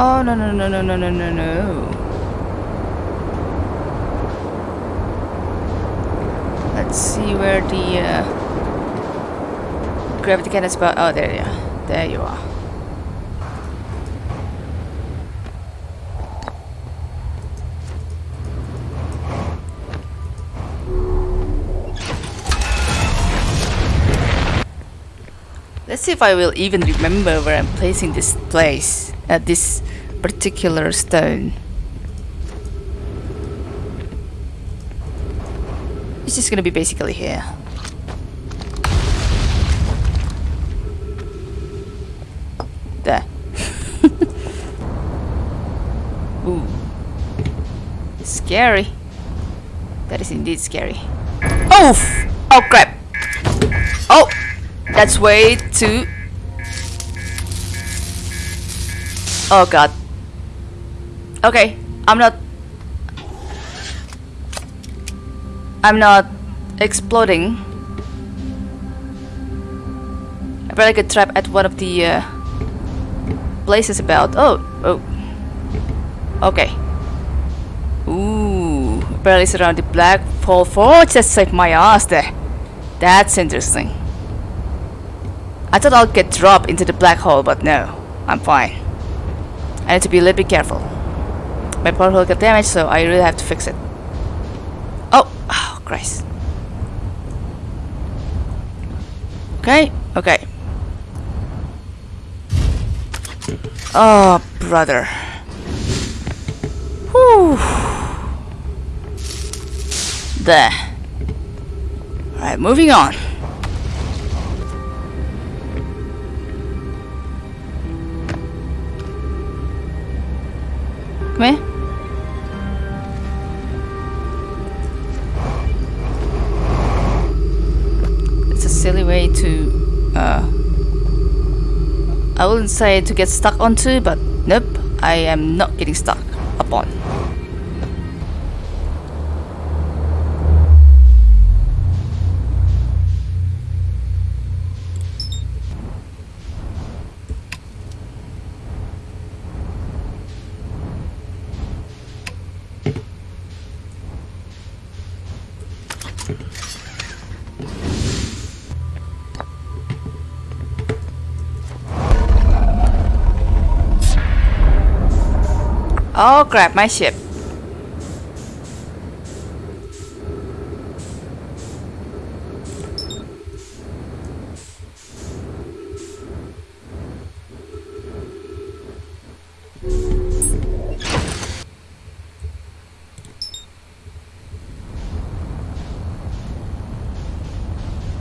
Oh, no, no, no, no, no, no, no, no. Let's see where the uh, gravity cannon spot. Oh, there you are. There you are. Let's see if I will even remember where I'm placing this place at this particular stone. It's just gonna be basically here. There. Ooh. Scary. That is indeed scary. Oh! Oh crap! Oh! That's way too... Oh god. Okay, I'm not... I'm not exploding. I probably get trapped at one of the uh, places about. Oh, oh. Okay. Ooh, barely surrounded the black hole. Oh, just saved my ass there. That's interesting. I thought I'll get dropped into the black hole, but no, I'm fine. I need to be a little bit careful. My portal got damaged, so I really have to fix it. Oh, oh Christ. Okay, okay. Oh, brother. Whew. There. Alright, moving on. Come here. I wouldn't say to get stuck onto, but nope, I am not getting stuck upon. Crap, my ship.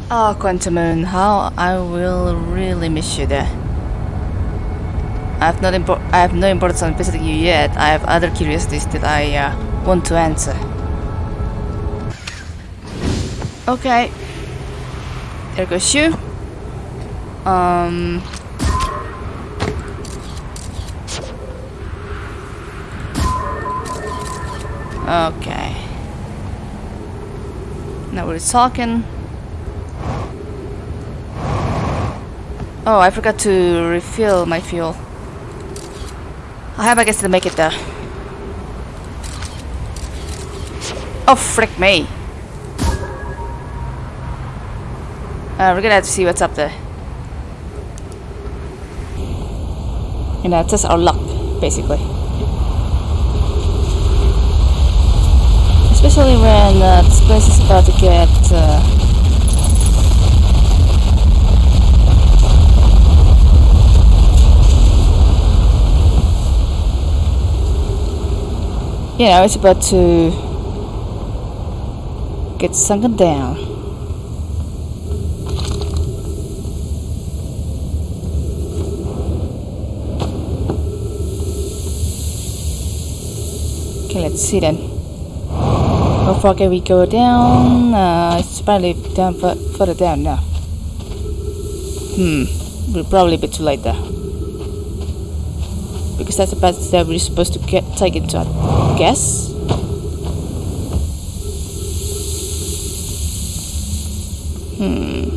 Oh, Quantum Moon, how I will really miss you there. I have not I have no importance on visiting you yet. I have other curiosities that I uh, want to answer. Okay. There goes you. Um. Okay. Now we're talking. Oh, I forgot to refill my fuel. I have I guess to make it there. Oh, frick me. Uh, we're gonna have to see what's up there. You know, test our luck, basically. Especially when uh, this place is about to get... Uh, you know, it's about to get sunken down. Okay, let's see then. How far can we go down? Uh, it's probably down further down now. Hmm, we're probably a bit too late there because that's the path that we're supposed to get take into I guess. Hmm.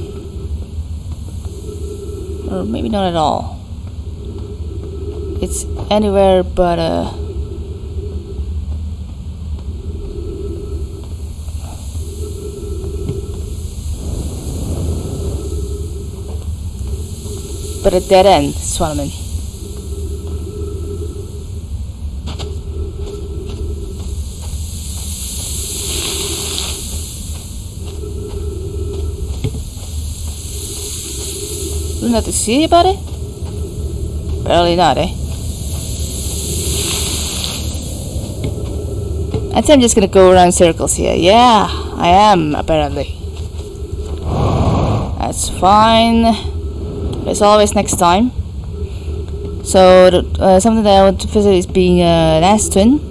Or maybe not at all. It's anywhere but uh But a dead end, Nothing to see about it? Barely not, eh? I think I'm just gonna go around circles here. Yeah, I am, apparently. That's fine. There's always next time. So, uh, something that I want to visit is being uh, an twin.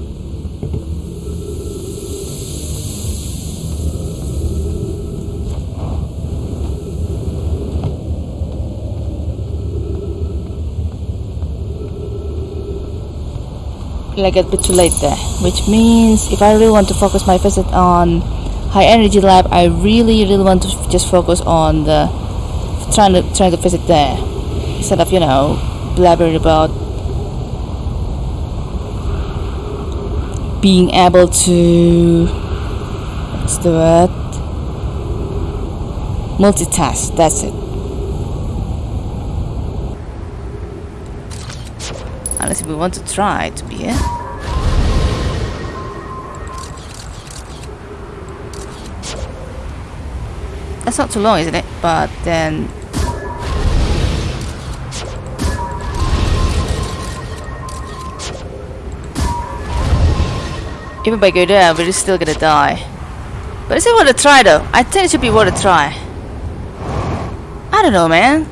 Like a bit too late there. Which means if I really want to focus my visit on high energy lab I really really want to just focus on the trying to trying to visit there. Instead of you know blabbering about being able to what's the word? Multitask. That's it Unless we want to try to be here. That's not too long, isn't it? But then... Even by go there, we're still gonna die. But is it worth a try though? I think it should be worth a try. I don't know, man.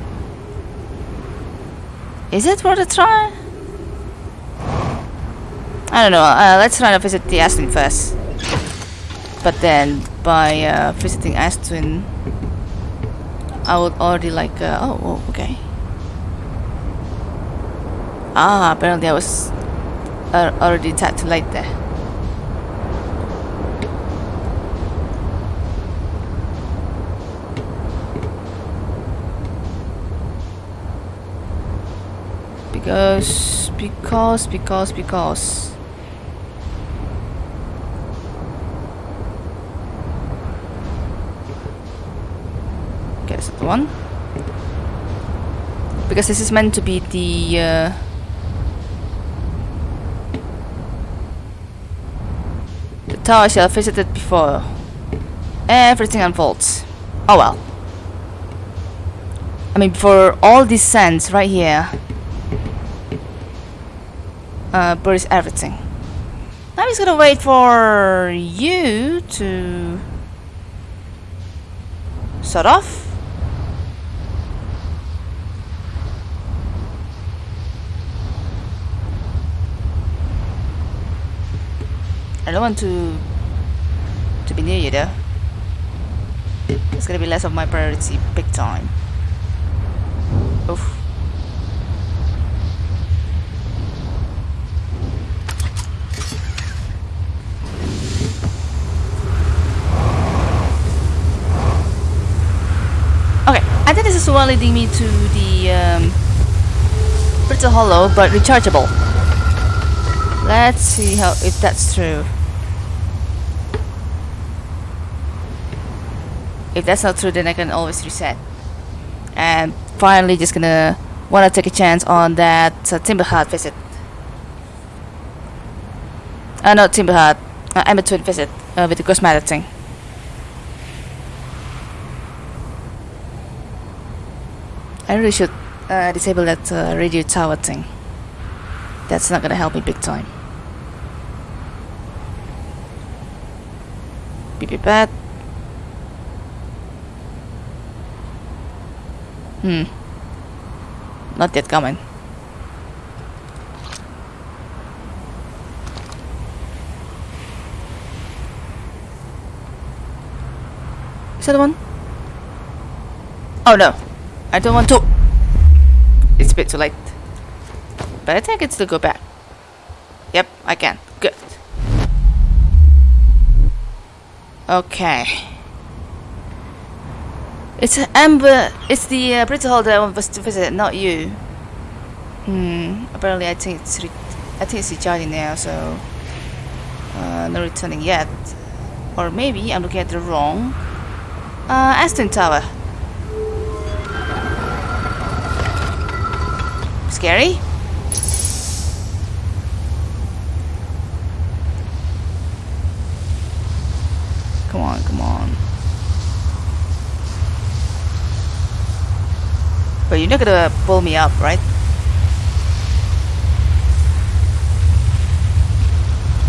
Is it worth a try? I don't know, uh, let's try to visit the Ash Twin first. But then, by uh, visiting Ash Twin, I would already like, uh, oh, oh, okay. Ah, apparently I was uh, already too late there. Because, because, because, because. One. Because this is meant to be the uh, the tower shell visited before everything unfolds. Oh well. I mean for all these sands right here uh, buries everything. Now he's gonna wait for you to sort off I don't want to to be near you though. It's gonna be less of my priority big time. Oof. Okay, I think this is the one leading me to the um, Brittle Hollow, but rechargeable. Let's see how if that's true. If that's not true, then I can always reset. And finally, just gonna wanna take a chance on that uh, Timber Hearth visit. Uh, not Timber Hearth, uh, Ember Twin visit uh, with the Matter thing. I really should uh, disable that uh, radio tower thing. That's not gonna help me big time. Beep beep Hmm. Not yet coming. Is that the one? Oh no. I don't want to. It's a bit too late. But I think I can still go back. Yep, I can. Good. Okay. It's Amber. It's the uh, Brittle Hollow I want to visit, not you. Hmm. Apparently, I think it's I think it's recharging now, so uh, no returning yet. Or maybe I'm looking at the wrong uh, Ash Twin Tower. Scary? Come on, come on. But you're not gonna pull me up, right?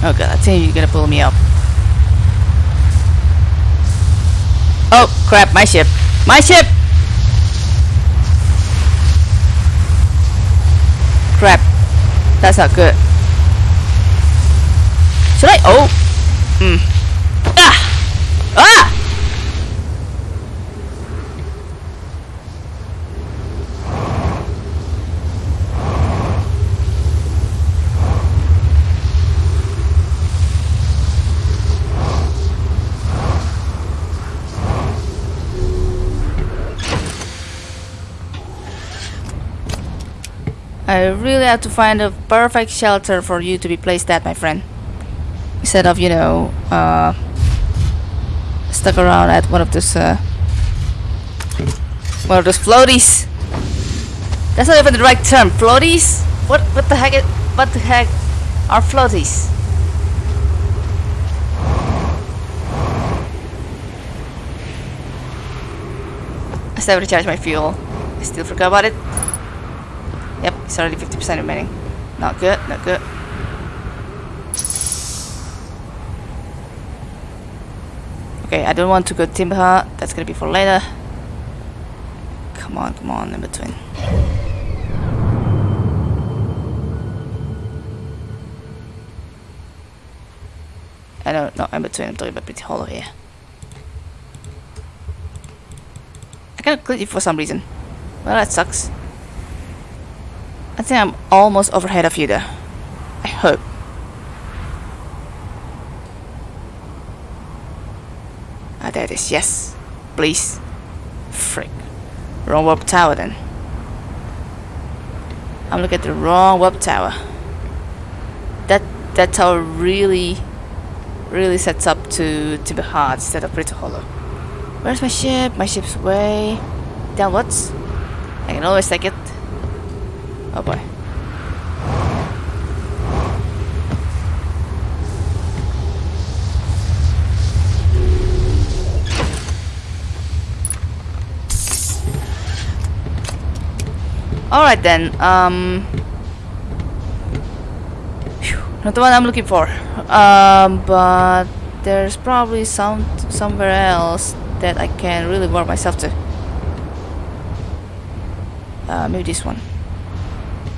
Oh god, I think you're gonna pull me up. Oh crap, my ship. My ship! Crap. That's not good. Should I? Oh! Hmm. Ah! Ah! I really have to find a perfect shelter for you to be placed at, my friend. Instead of, you know, uh, stuck around at one of those, uh, one of those floaties. That's not even the right term. Floaties? What? What the heck? What the heck are floaties? I still recharge my fuel. I still forgot about it. Yep, it's already 50% remaining. Not good, not good. Okay, I don't want to go Timber. That's gonna be for later. Come on, come on, in between. I don't know, in between. I'm talking about Brittle Hollow here. I cannot click it for some reason. Well, that sucks. I think I'm almost overhead of you there. I hope. Ah, there it is. Yes. Please. Frick. Wrong warp tower then. I'm looking at the wrong warp tower. That that tower really, really sets up to to be hard instead of Brittle Hollow. Where's my ship? My ship's way downwards. I can always take it. Oh boy. Alright then, um... Not the one I'm looking for. Um, but there's probably some somewhere else that I can really warp myself to. Uh, maybe this one.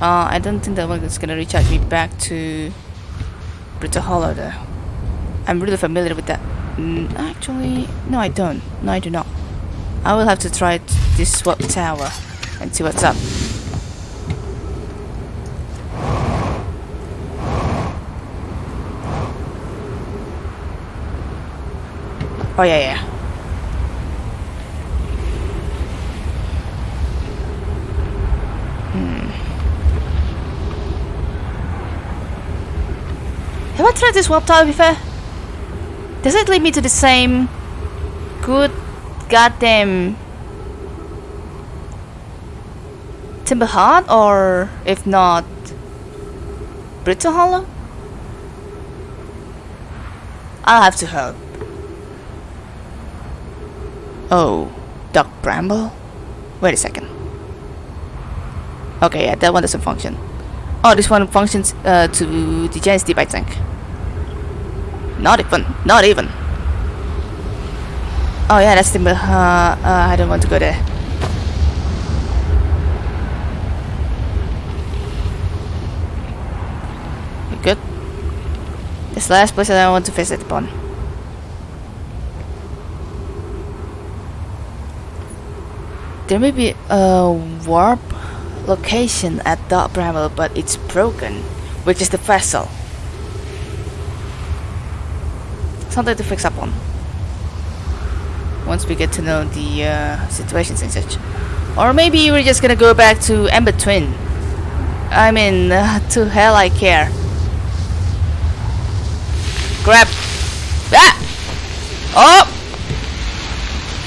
Uh, I don't think that one is gonna recharge me back to Brittle Hollow though. I'm really familiar with that. Mm, actually, no I don't. No I do not. I will have to try this swap tower and see what's up. Oh yeah yeah. Have I tried this warp tower before? Does it lead me to the same good goddamn Timber Hearth or if not Brittle Hollow? I'll have to help. Oh, Dark Bramble? Wait a second. Okay, yeah, that one doesn't function. Oh, this one functions uh, to the Giant's Deep, I think. Not even. Not even. Oh yeah, that's the... Uh, uh, I don't want to go there. Good? This last place that I want to visit upon. There may be a warp location at Dark Bramble, but it's broken, which is the vessel. Something to fix up on. Once we get to know the uh, situations and such. Or maybe we're just gonna go back to Ember Twin. I mean, uh, to hell I care. Grab. Ah! Oh!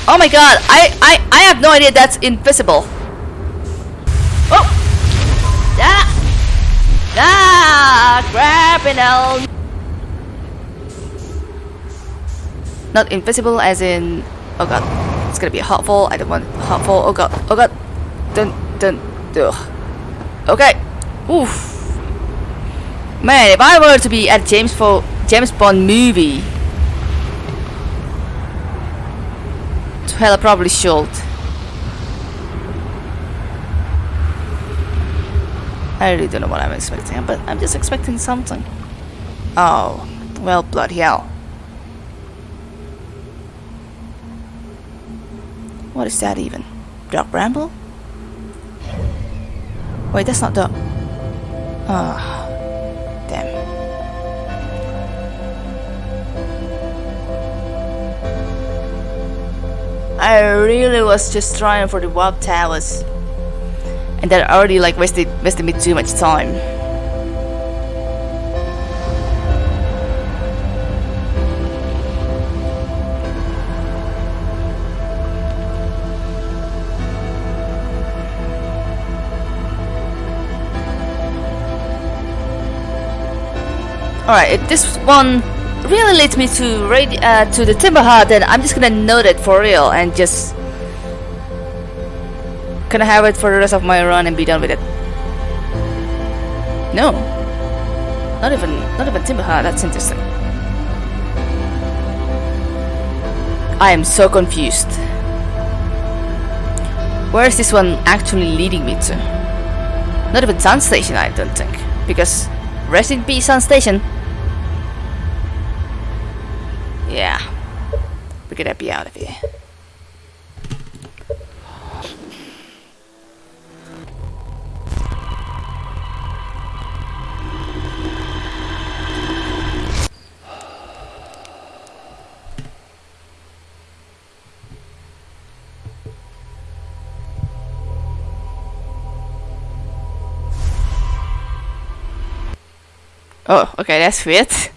Oh my god, I, I, I have no idea that's invisible. Oh! Ah! Ah! Grapnel! Not invisible as in... Oh god. It's gonna be a fall. I don't want fall. Oh god. Oh god. Dun, dun, ugh. Okay. Oof. Man, if I were to be at James, Fo James Bond movie... To hell, I probably should. I really don't know what I'm expecting, but I'm just expecting something. Oh, well, bloody hell. What is that even? Dark Bramble? Wait, that's not Doc. Ah, damn. I really was just trying for the warp towers. And that already like wasted wasted me too much time. Alright, if this one really leads me to radi uh, to the Timber Hearth, then I'm just gonna note it for real and just gonna have it for the rest of my run and be done with it. No, not even not even Timber Hearth. That's interesting. I am so confused. Where is this one actually leading me to? Not even Sun Station, I don't think, because rest in peace, Sun Station. We're gonna be out of here. Oh, okay, that's weird.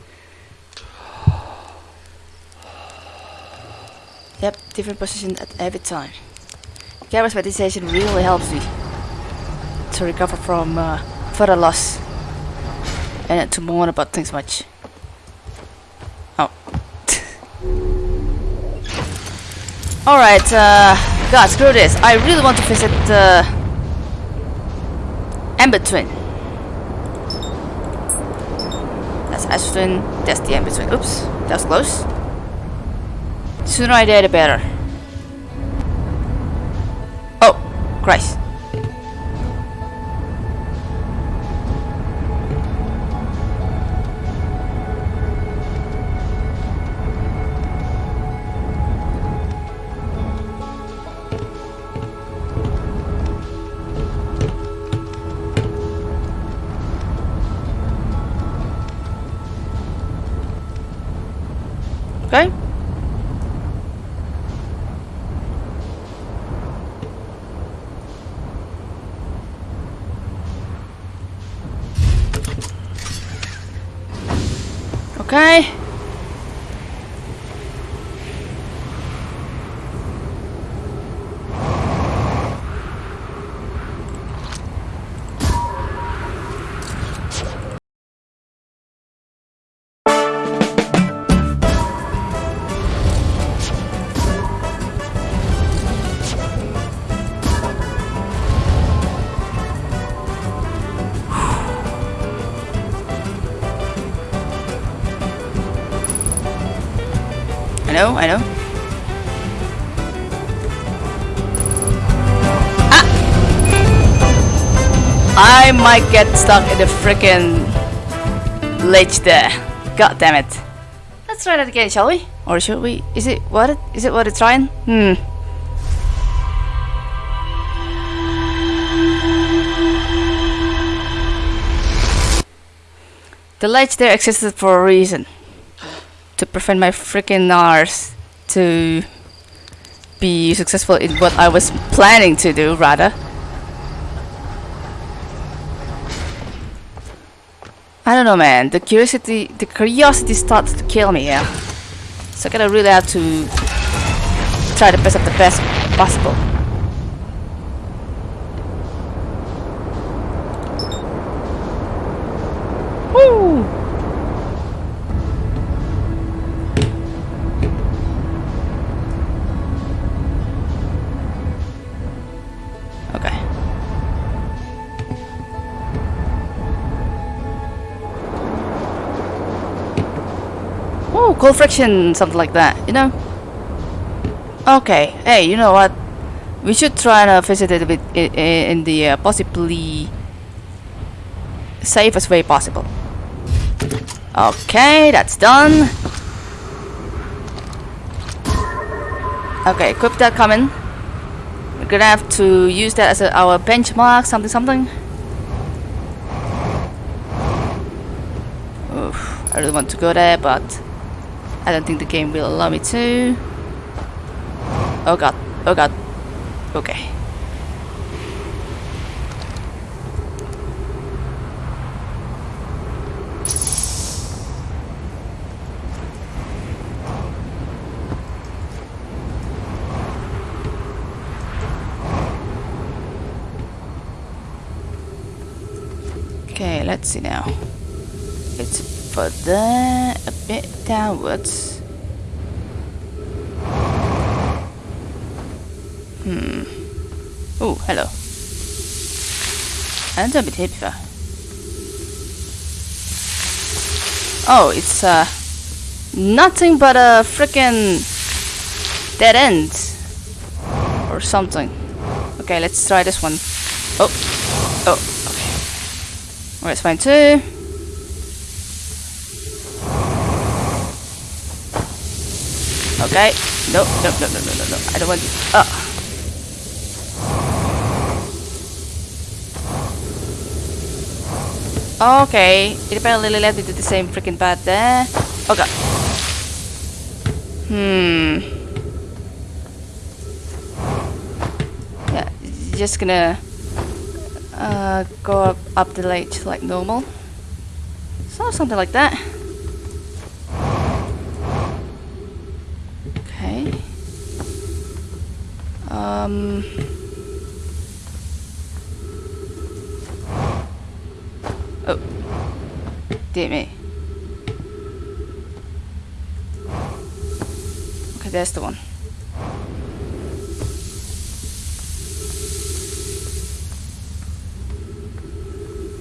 Yep, different position at every time. Gabbro's meditation really helps me to recover from uh, further loss and to mourn about things much. Oh. Alright, uh, God, screw this. I really want to visit uh, Ember Twin. That's Ash Twin, that's the Ember Twin. Oops, that was close. Sooner I die, the better. Oh, Christ. Know, I know. Ah! I might get stuck in the freaking ledge there. God damn it. Let's try that again, shall we? Or should we? Is it what? It, is it what it's trying? Hmm. The ledge there existed for a reason to prevent my freaking Nars to be successful in what I was planning to do, rather. I don't know, man. The curiosity, the curiosity starts to kill me. Yeah. So I gotta really have to try the best of the best possible. Cold friction, something like that, you know? Okay, hey, you know what? We should try uh, visit it a bit in, in the uh, possibly safest way possible. Okay, that's done. Okay, equip that coming. We're gonna have to use that as a, our benchmark, something, something. Oof, I really want to go there, but I don't think the game will allow me to. Oh god, oh god. Okay. Okay, let's see now. It's further a bit downwards. Hmm. Oh, hello. I haven't been here. Oh, it's uh nothing but a freaking dead end or something. Okay, let's try this one. Oh, oh, okay. Alright, it's fine too. Okay. No, no, no, no, no, no, no. I don't want. Oh. Okay, it apparently led me to the same freaking path there. Oh god. Hmm. Yeah, just gonna uh, go up, up the ledge like normal. So something like that. The one.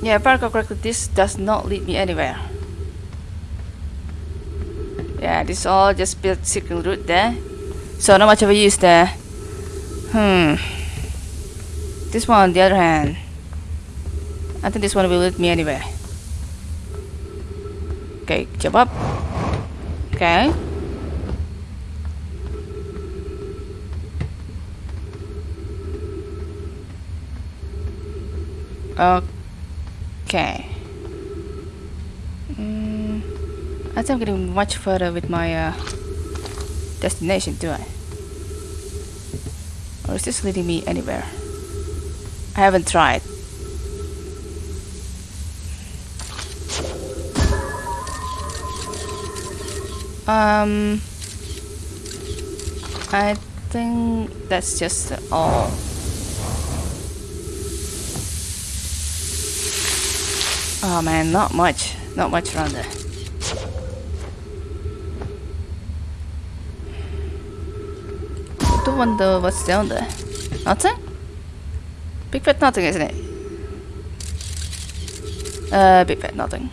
Yeah, recall correctly, this does not lead me anywhere. Yeah, this all just built circle route there. So not much of a use there. Hmm. This one on the other hand. I think this one will lead me anywhere. Okay, jump up. Okay. Okay. Mm, I think I'm getting much further with my uh, destination, do I? Or is this leading me anywhere? I haven't tried. Um, I think that's just all. Oh man, not much. Not much around there. I do wonder what's down there. Nothing? Big fat nothing, isn't it? Uh, big fat nothing.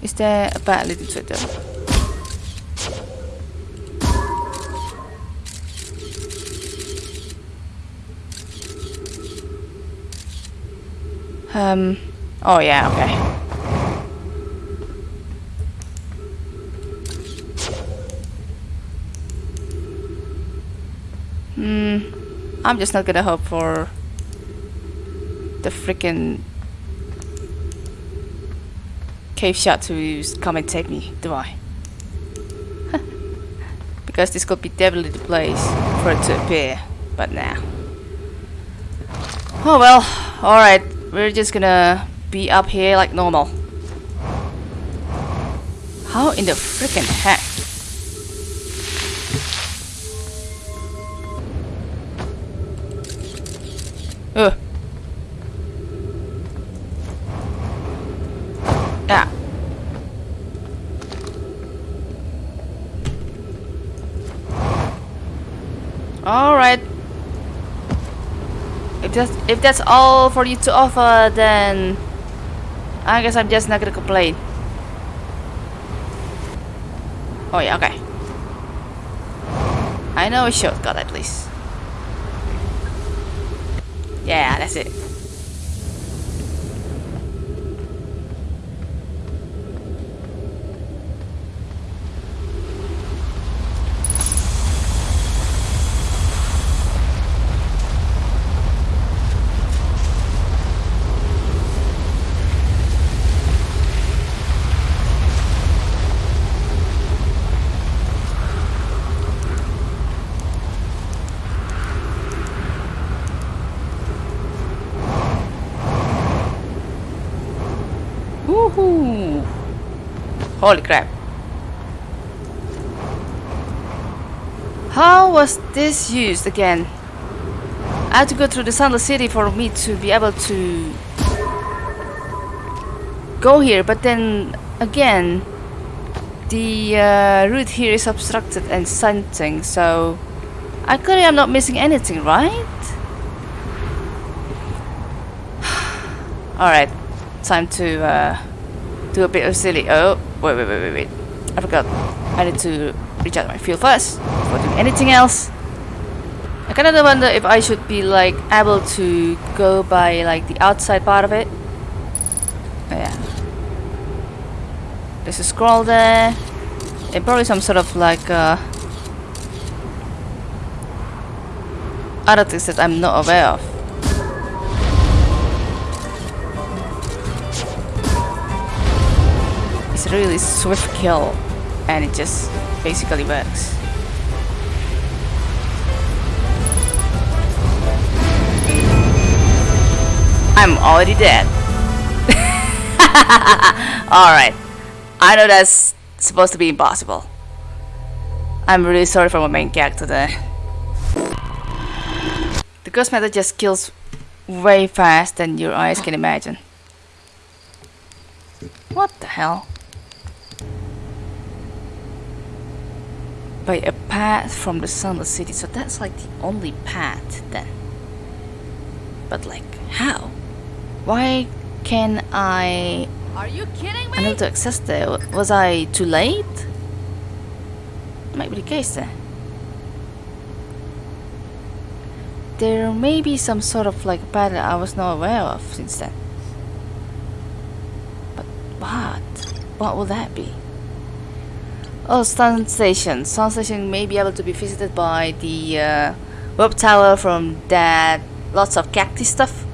Is there a bat leading to it though? Um, oh yeah, okay. Hmm, I'm just not gonna hope for the freaking cave shot to come and take me, do I? because this could be definitely the place for it to appear, but now. Nah. Oh well, alright, we're just gonna be up here like normal. How in the freaking heck? If that's all for you to offer, then I guess I'm just not gonna complain. Oh yeah, okay. I know a shortcut at least. Yeah, that's it. Holy crap. How was this used again? I had to go through the Sunless City for me to be able to go here, but then again, the uh, route here is obstructed and something, so I clearly am not missing anything, right? Alright, time to uh, do a bit of silly. Oh, wait, wait, wait, wait, wait. I forgot. I need to recharge my fuel first before doing anything else. I kind of wonder if I should be like able to go by like the outside part of it. Oh, yeah. There's a scroll there. And probably some sort of like uh, other things that I'm not aware of. It's really swift kill and it just basically works. I'm already dead. Alright. I know that's supposed to be impossible. I'm really sorry for my main character there. The ghost matter just kills way fast than your eyes can imagine. What the hell? By a path from the Sunless City, so that's like the only path then. But like, how? Why can I Are you kidding me? unable to access there? Was I too late? Might be the case then. There may be some sort of like pattern I was not aware of since then. But what? What will that be? Oh, Sun Station. Sun Station may be able to be visited by the uh, Web Tower from that lots of cactus stuff.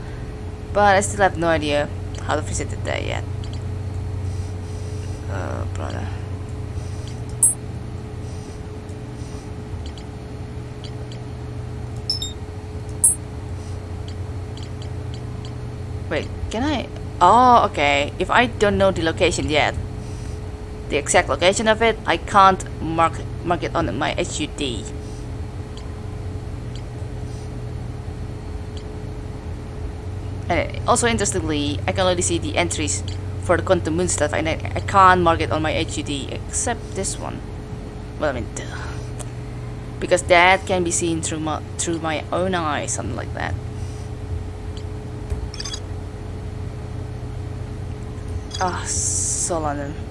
But I still have no idea how to visit it there yet. Oh, brother. Wait, can I? Oh, okay. If I don't know the location yet, the exact location of it, I can't mark mark it on my HUD. And also interestingly, I can only see the entries for the quantum moon stuff, and I, I can't mark it on my HUD except this one. Well, I mean, duh. because that can be seen through my through my own eyes, something like that. Ah, London.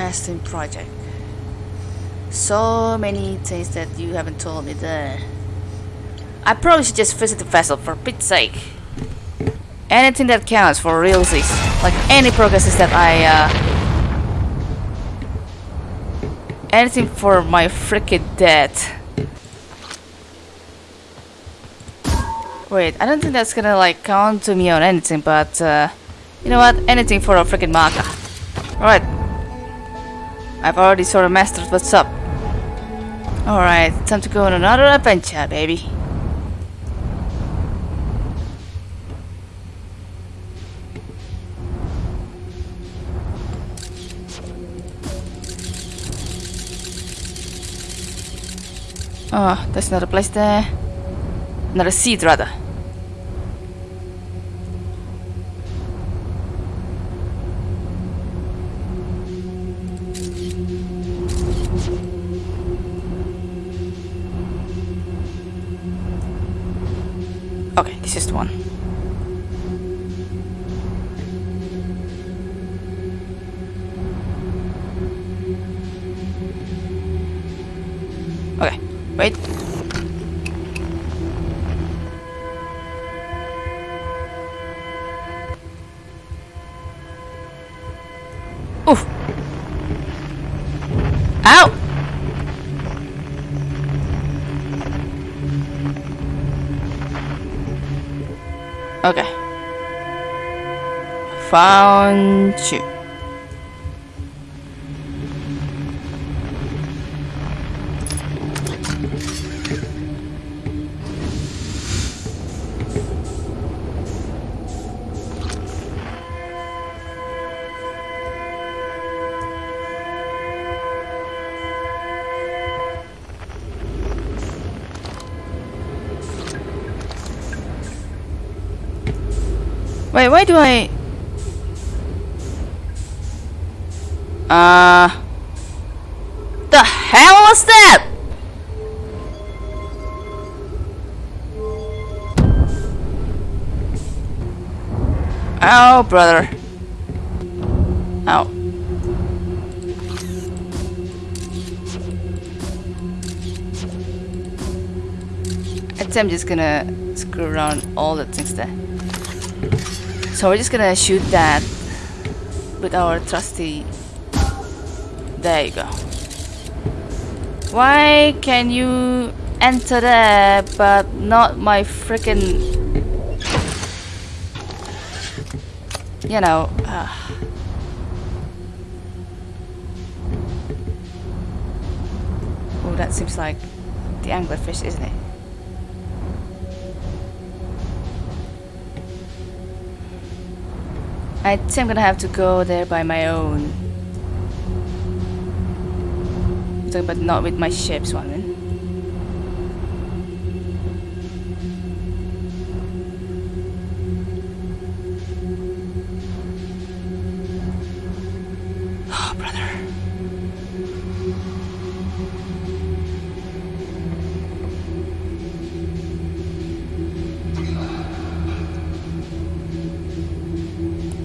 Ash Twin Project. So many things that you haven't told me there. I probably should just visit the vessel for Pete's sake. Anything that counts for realsies. Like any progresses that I uh anything for my freaking death. Wait, I don't think that's gonna like count to me on anything, but uh, you know what? Anything for a freaking marker. Alright. I've already sort of mastered what's up. Alright, time to go on another adventure, baby. Oh, there's another place there. Another seed, rather. Okay, this is the one. Found you. Wait, why do I... Uh... The hell was that? Oh, brother. Think I'm just gonna screw around all the things there. So we're just gonna shoot that with our trusty... There you go. Why can you enter there but not my freaking... You know... Uh. Oh, that seems like the anglerfish, isn't it? I think I'm gonna have to go there by my own. But not with my ships, swimming. Oh, brother.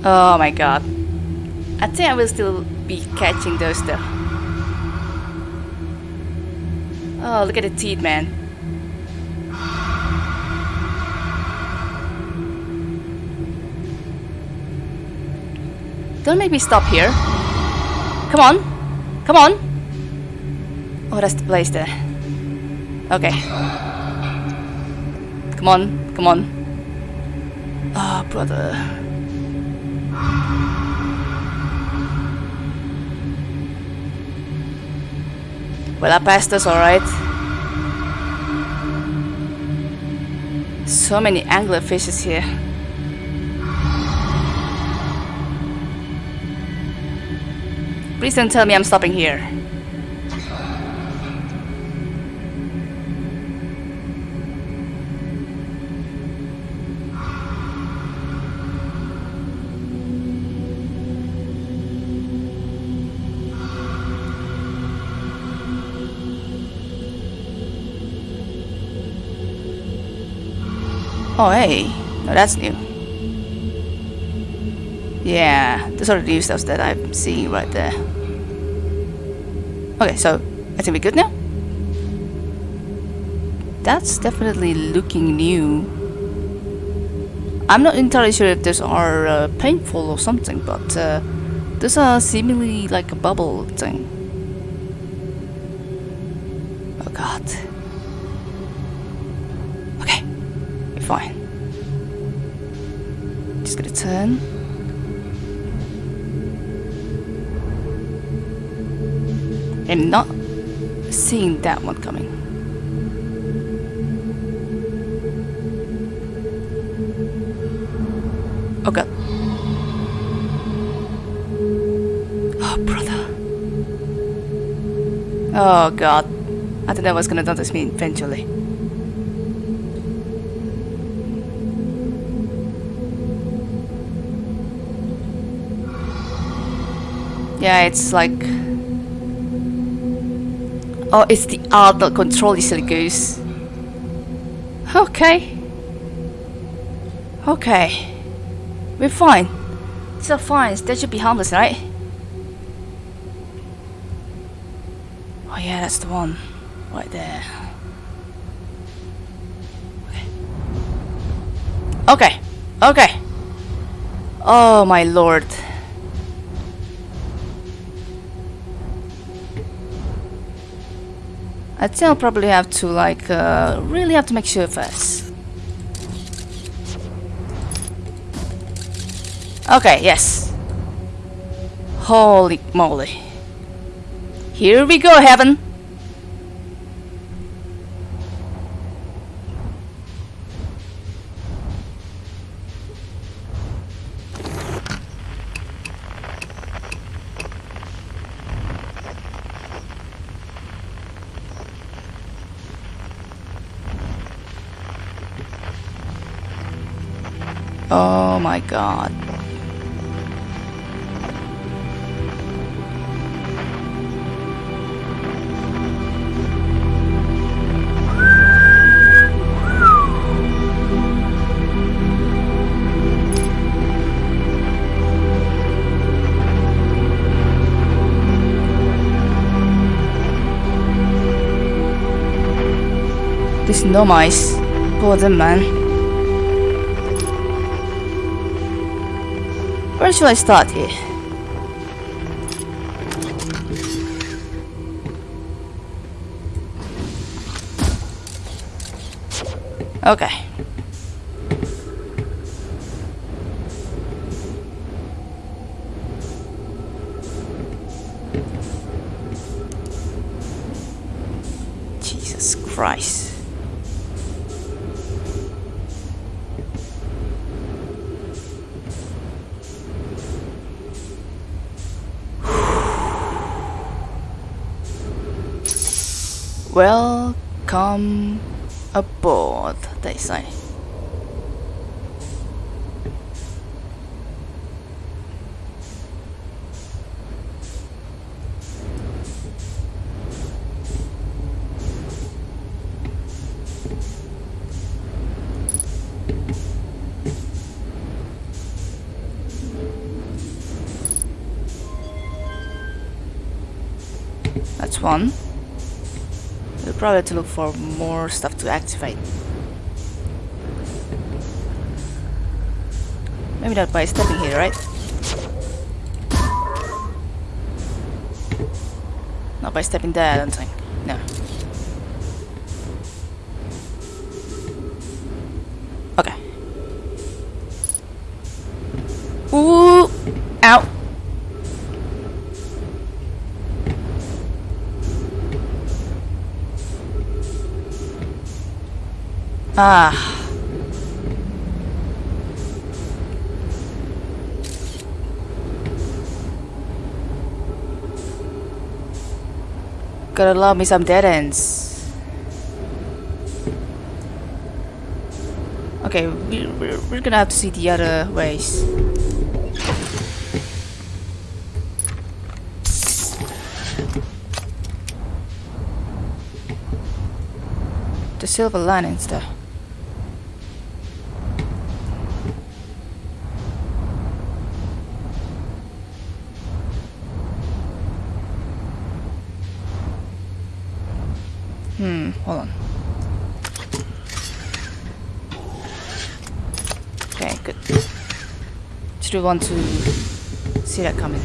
Oh my god. I think I will still be catching those though. Oh, look at the teeth, man. Don't make me stop here. Come on. Come on. Oh, that's the place there. Okay. Come on. Come on. Ah, oh, brother. Well, I passed us alright. So many anglerfishes here. Please don't tell me I'm stopping here. Oh, hey. No, that's new. Yeah, the sort of new stuff that I'm seeing right there. Okay, so I think we're good now. That's definitely looking new. I'm not entirely sure if those are uh, painful or something, but uh, those are seemingly like a bubble thing. I'm not seeing that one coming. Oh god. Oh brother. Oh god. I thought that was gonna notice me eventually. Yeah, it's like... Oh, it's the art that control you silly goose. Okay. Okay. We're fine. These are fine. They should be harmless, right? Oh yeah, that's the one. Right there. Okay. Okay. Okay. Oh my lord. I think I'll probably have to like uh, really have to make sure first. Okay, yes. Holy moly. Here we go, heaven. Oh my god. This no mice. Poor them man. Where should I start here? Okay. Jesus Christ. Welcome That's one. We'll probably have to look for more stuff to activate. Maybe not by stepping here, right? Not by stepping there, I don't think. No. Okay. Ooh! Ow! Ah. Gotta love me some dead ends. Okay, we, we're, we're gonna have to see the other ways. The silver linings there. actually want to see that coming.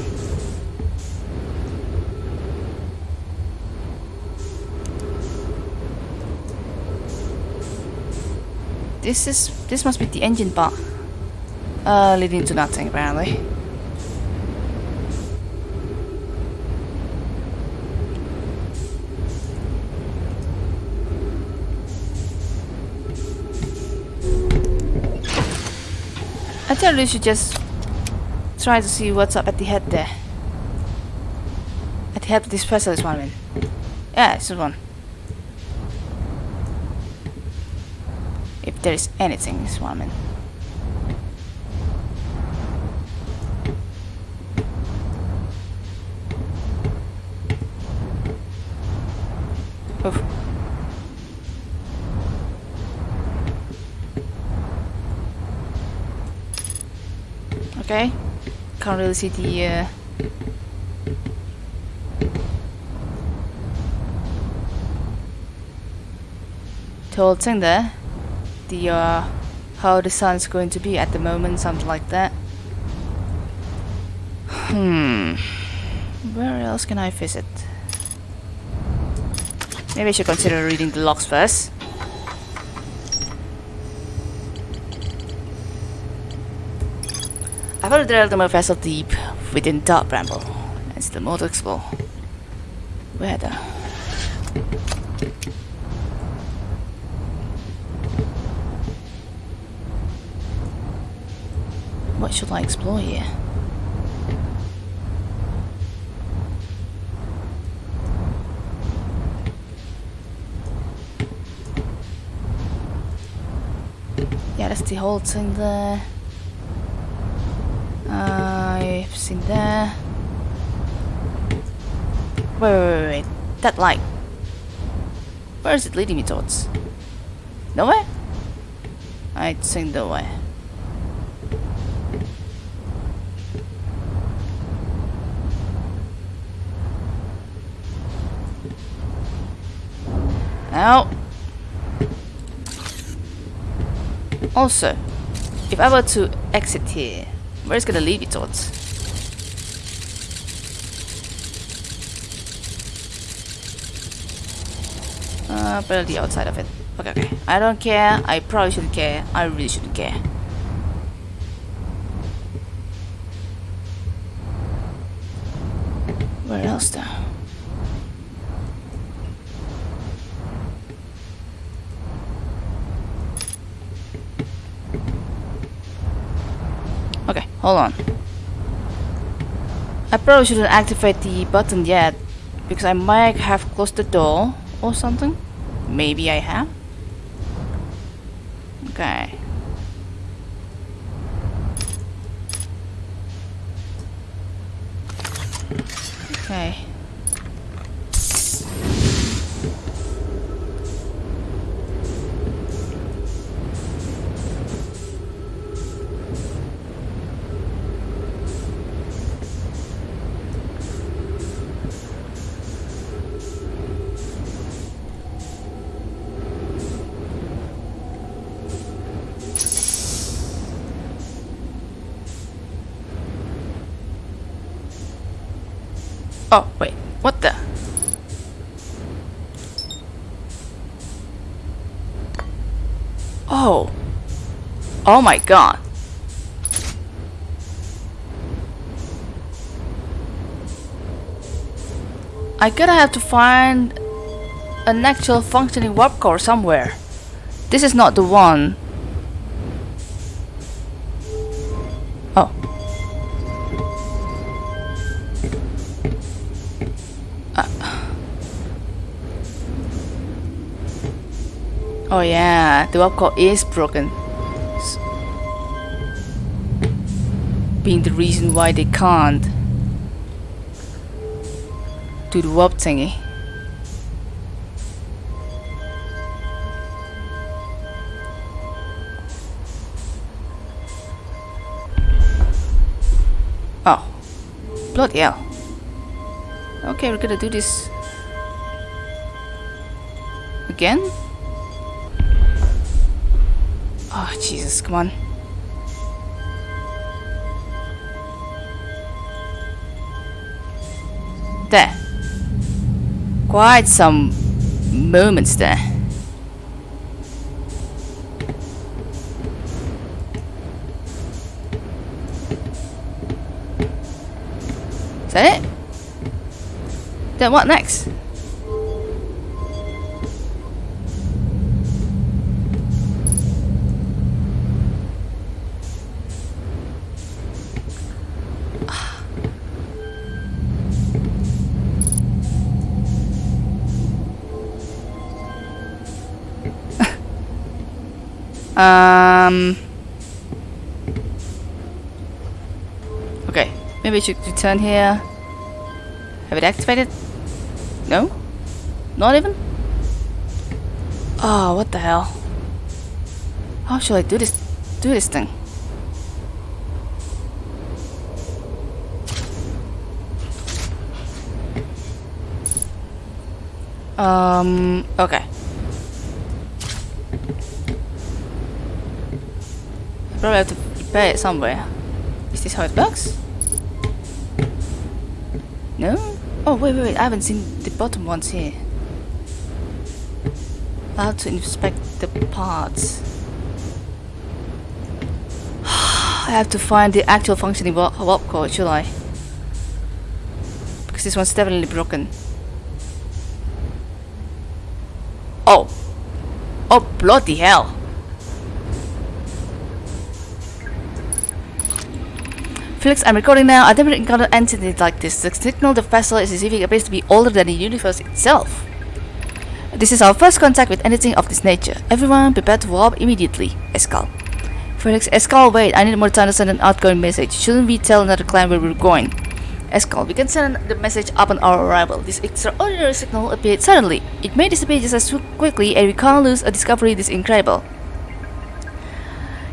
This is this must be the engine part. Uh, leading to nothing apparently. I tell you, you should just try to see what's up at the head there. At the head of this specialist one, I mean. Yeah, it's one. If there is anything, this one, I mean. Can't really see the uh, whole thing there. The uh, how the sun's going to be at the moment, something like that. Hmm. Where else can I visit? Maybe I should consider reading the logs first. I followed the trail to my vessel deep within Dark Bramble. It's the more to explore. Where the? What should I explore here? Yeah, that's the whole thing there. I've there. Wait, wait, wait, wait. That light. Where is it leading me towards? Nowhere? I think nowhere. Now. Also, if I were to exit here, where is it gonna lead me towards? Uh, but the outside of it. Okay, okay. I don't care. I probably shouldn't care. I really shouldn't care. Where else though? Okay, hold on. I probably shouldn't activate the button yet because I might have closed the door or something. Maybe I have. Oh, wait. What the? Oh. Oh my god. I gotta have to find an actual functioning warp core somewhere. This is not the one. Oh yeah, the core is broken. Being the reason why they can't do the warp thingy. Oh. Bloody hell. Okay, we're gonna do this again? Jesus, come on. There. Quite some moments there. Is that it? Then what next? Um. Okay, maybe we should return here. Have it activated? No? Not even? Oh, what the hell? How should I do this? Do this thing? Um, okay. Probably have to repair it somewhere. Is this how it works? No? Oh, wait, wait, wait. I haven't seen the bottom ones here. I have to inspect the parts. I have to find the actual functioning warp core, should I? Because this one's definitely broken. Oh. Oh, bloody hell. Felix, I'm recording now. I've never encountered anything like this. The signal the vessel is receiving appears to be older than the universe itself. This is our first contact with anything of this nature. Everyone prepare to warp immediately. Escall. Felix, Escall, wait. I need more time to send an outgoing message. Shouldn't we tell another client where we're going? Escall, we can send the message upon our arrival. This extraordinary signal appeared suddenly. It may disappear just as quickly and we can't lose a discovery this incredible.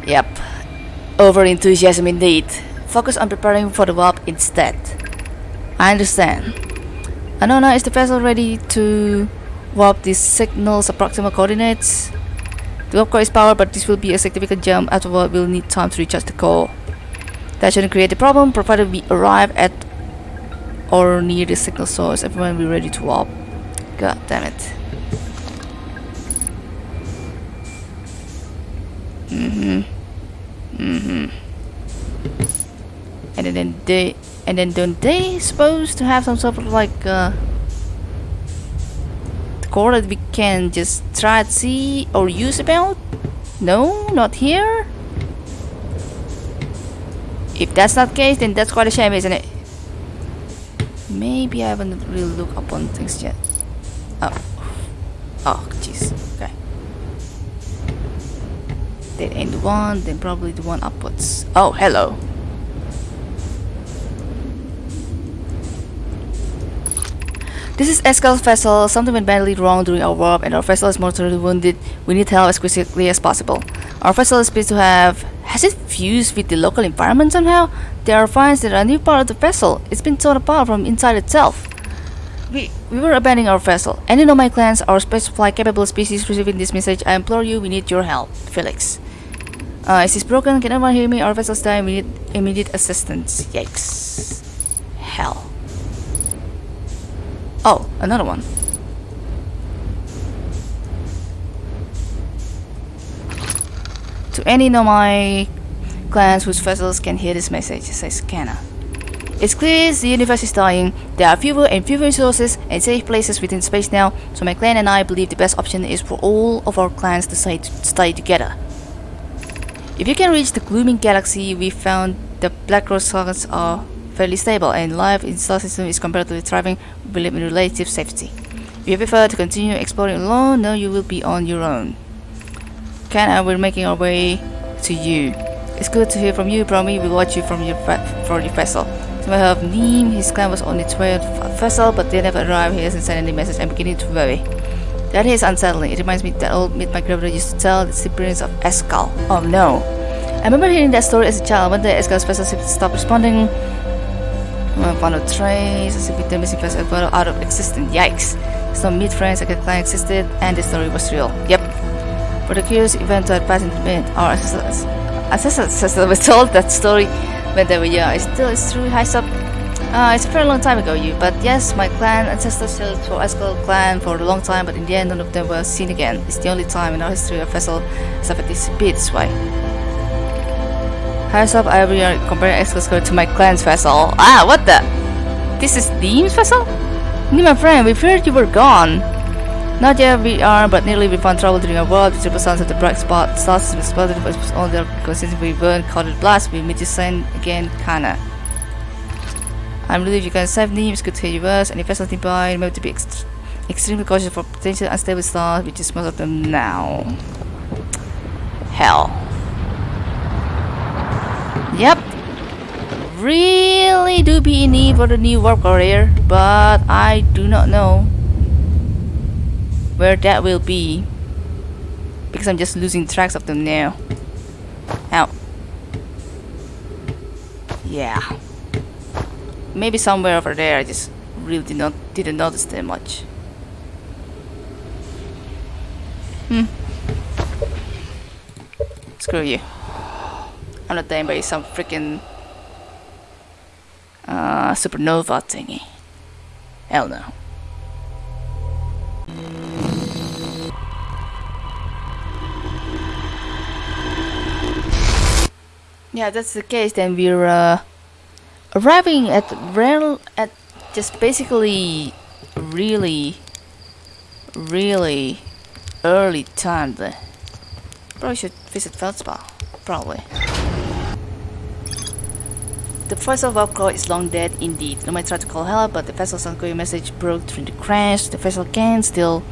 Yep. Over enthusiasm indeed. Focus on preparing for the warp instead. I understand. Anona, is the vessel ready to warp these signals approximate coordinates? The warp core is powered, but this will be a significant jump. Afterward, we'll need time to recharge the core. That shouldn't create a problem, provided we arrive at or near the signal source. Everyone be ready to warp. God damn it. Mm-hmm. Mm-hmm. And then they and then don't they supposed to have some sort of like uh core that we can just try to see or use about? No, not here. If that's not the case, then that's quite a shame, isn't it? Maybe I haven't really looked upon things yet. Oh. Oh, jeez. Okay. Then end one, then probably the one upwards. Oh, hello. This is Escall's vessel. Something went badly wrong during our warp and our vessel is mortally wounded. We need help as quickly as possible. Our vessel is supposed to have... Has it fused with the local environment somehow? There are finds that are a new part of the vessel. It's been torn apart from inside itself. We, we were abandoning our vessel. Any Nomai clans or space capable species receiving this message, I implore you, we need your help. Felix. Uh, is this broken? Can anyone hear me? Our vessel's dying. We need immediate assistance. Yikes. Hell. Oh, another one. To any Nomai clans whose vessels can hear this message, says Kana. It's clear the universe is dying, there are fewer and fewer resources and safe places within space now, so my clan and I believe the best option is for all of our clans to stay, to stay together. If you can reach the Gloaming Galaxy, we found the Black Rose suns are fairly stable and life in star system is comparatively thriving we live in relative safety. If you prefer to continue exploring alone, no you will be on your own. Ken and we're making our way to you. It's good to hear from you, Bromi. We watch you from your from your vessel. So I have Neem, his clan was on its way to vessel, but they never arrived. He hasn't sent any message. I'm beginning to worry. That is unsettling. It reminds me that old myth my grandmother used to tell, the appearance of Escall. Oh no. I remember hearing that story as a child. One day Escall's vessel stopped responding. I found a trace as the missing vessel got out of existence. Yikes. Some meet friends like a client existed and the story was real. Yep. For the curious event that passed into myth, our ancestors, ancestors were told that story when they were young. It still is true, high up. Uh, it's a very long time ago, you. But yes, my clan ancestors sailed for Escall clan for a long time, but in the end, none of them were seen again. It's the only time in our history a vessel has ever disappeared this way. Up, I will comparing Escall to my clan's vessel. Ah, what the? This is Deem's vessel? Nee, my friend, we feared you were gone. Not yet we are, but nearly we found trouble during our world. The triple suns of the bright spot stars was but was all because since we weren't caught at blast, we meet the sun again, Kana. I'm relieved you can save it's good to your words. Any vessels nearby, remember to be ext extremely cautious for potential unstable stars, which is most of them now. hell. Yep. Really do be in need for the new warp core here, but I do not know where that will be because I'm just losing tracks of them now. Out. Yeah. Maybe somewhere over there. I just really did not didn't notice them much. Hmm. Screw you. I'm not dying by some freaking uh, supernova thingy. Hell no. Yeah, that's the case. Then we're uh, arriving at real at just basically really, really early time. There. Probably should visit Feldspar. Probably. The voice of Upcore is long dead indeed. No matter try to call help, but the vessel's ongoing message broke during the crash. The vessel can still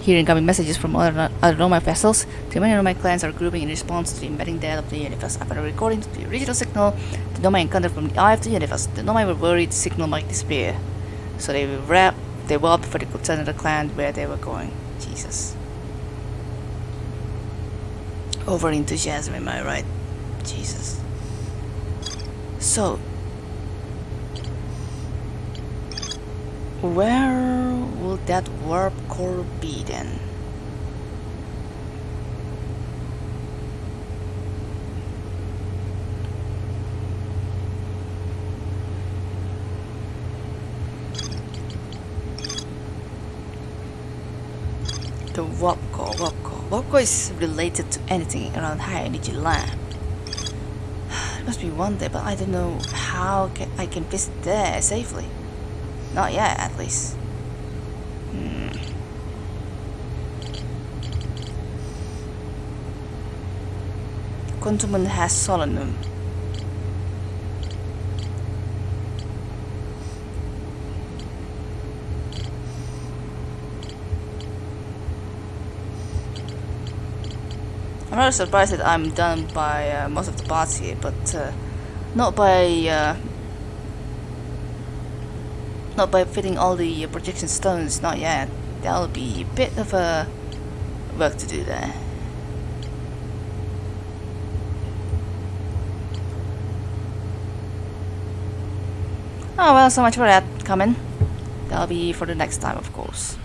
hear incoming messages from other, other Nomai vessels. The many Nomai clans are grouping in response to the impending death of the universe. After recording the original signal, the Nomai encountered from the eye of the universe. The Nomai were worried the signal might disappear. So they wrapped they walked for the could tell the clan where they were going. Jesus. Over enthusiasm, am I right? Jesus. So, where will that warp core be then? The warp core, warp core. Warp core is related to anything around High Energy Lab. Must be one day, but I don't know how can I can visit there safely. Not yet, at least. Hmm. Has Solanum. Rather surprised that I'm done by uh, most of the parts here, but uh, not by uh, not by fitting all the projection stones, not yet. That'll be a bit of a work to do there. Oh well, so much for that coming. That'll be for the next time, of course.